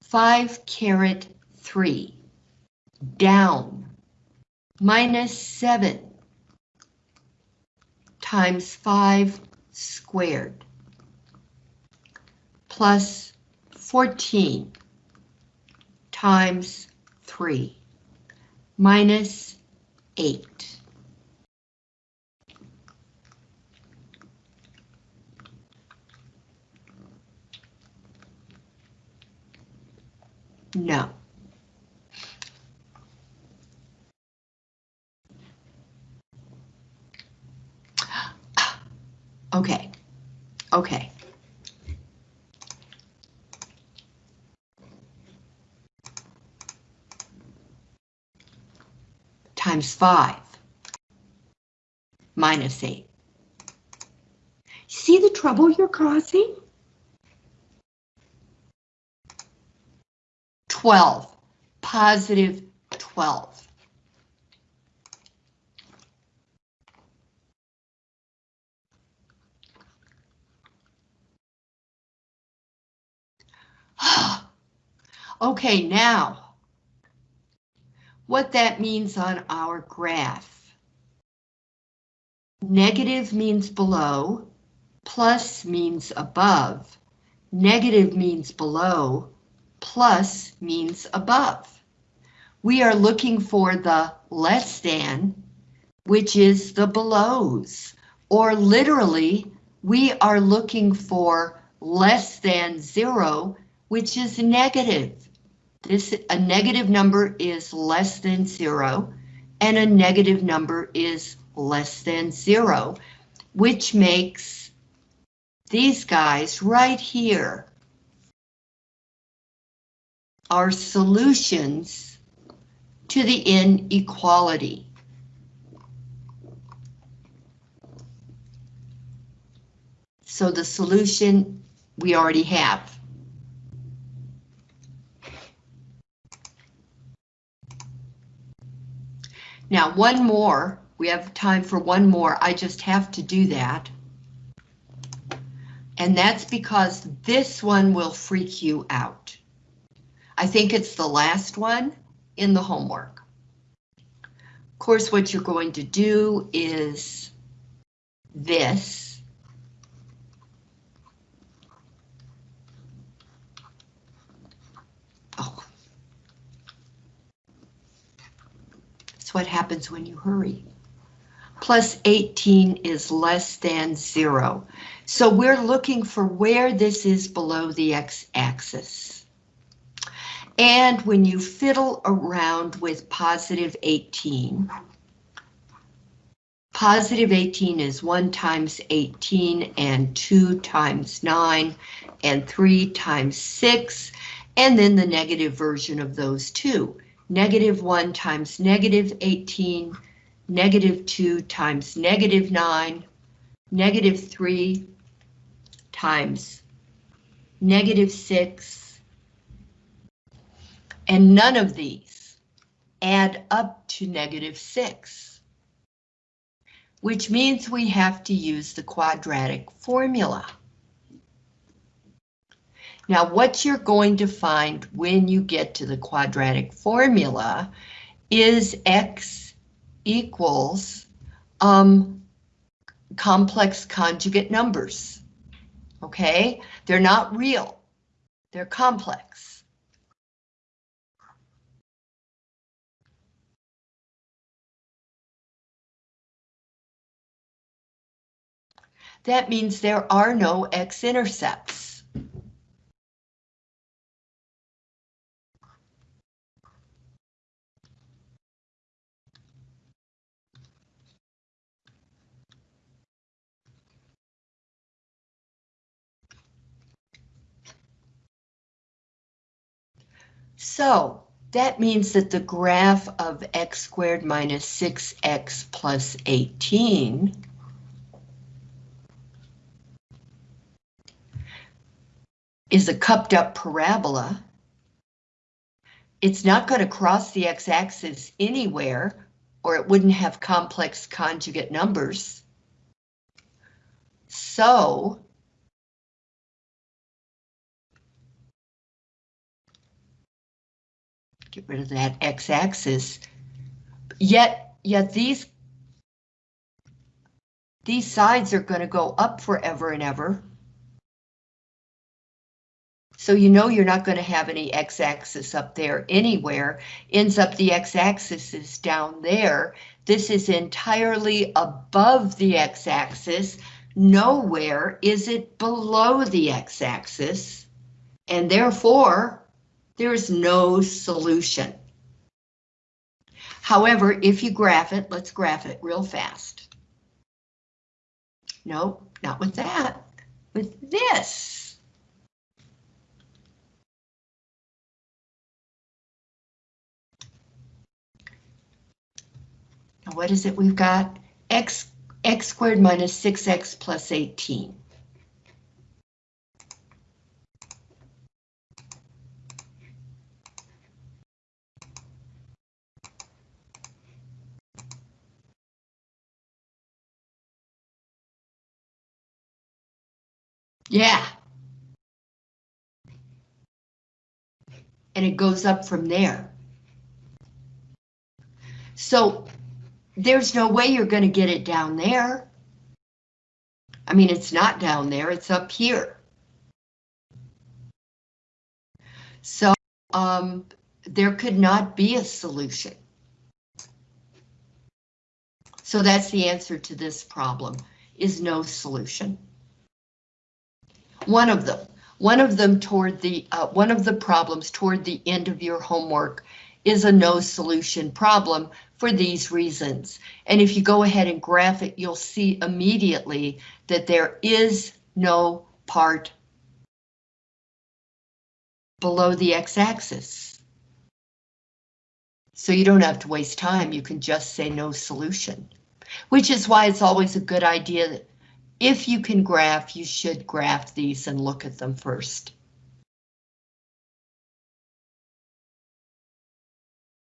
5 caret 3, down, minus 7 times 5 squared, plus 14 times 3, minus 8. No. [GASPS] Okay, okay. Times five. Minus eight. See the trouble you're causing? 12, positive 12. [SIGHS] Okay, now, what that means on our graph. Negative means below, plus means above, negative means below, plus means above. We are looking for the less than, which is the belows, or literally, we are looking for less than zero, which is negative. This, a negative number is less than zero, and a negative number is less than zero, which makes these guys right here are solutions to the inequality. So the solution we already have. Now, one more. We have time for one more. I just have to do that. And that's because this one will freak you out. I think it's the last one in the homework. Of course, what you're going to do is this. Oh. That's what happens when you hurry. Plus 18 is less than zero. So we're looking for where this is below the x-axis. And when you fiddle around with positive 18, positive 18 is 1 times 18 and 2 times 9 and 3 times 6, and then the negative version of those two. Negative 1 times negative 18, negative 2 times negative 9, negative 3 times negative 6, and none of these add up to negative 6, which means we have to use the quadratic formula. Now, what you're going to find when you get to the quadratic formula is x equals um, complex conjugate numbers. Okay, they're not real, they're complex. That means there are no x-intercepts. So that means that the graph of x squared minus 6x plus 18 is a cupped up parabola. It's not going to cross the x-axis anywhere or it wouldn't have complex conjugate numbers. So get rid of that x-axis. Yet, yet these these sides are going to go up forever and ever. So you know you're not going to have any x-axis up there anywhere. Ends up the x-axis is down there. This is entirely above the x-axis. Nowhere is it below the x-axis. And therefore, there's no solution. However, if you graph it, let's graph it real fast. No, not with that, with this. Now what is it we've got? X, x squared minus 6x plus 18. Yeah. And it goes up from there. So there's no way you're going to get it down there. I mean, it's not down there, it's up here. So um, there could not be a solution. So that's the answer to this problem, is no solution. One of them, one of them toward the, uh, one of the problems toward the end of your homework is a no solution problem for these reasons. And if you go ahead and graph it, you'll see immediately that there is no part below the x-axis. So you don't have to waste time, you can just say no solution. Which is why it's always a good idea that if you can graph, you should graph these and look at them first.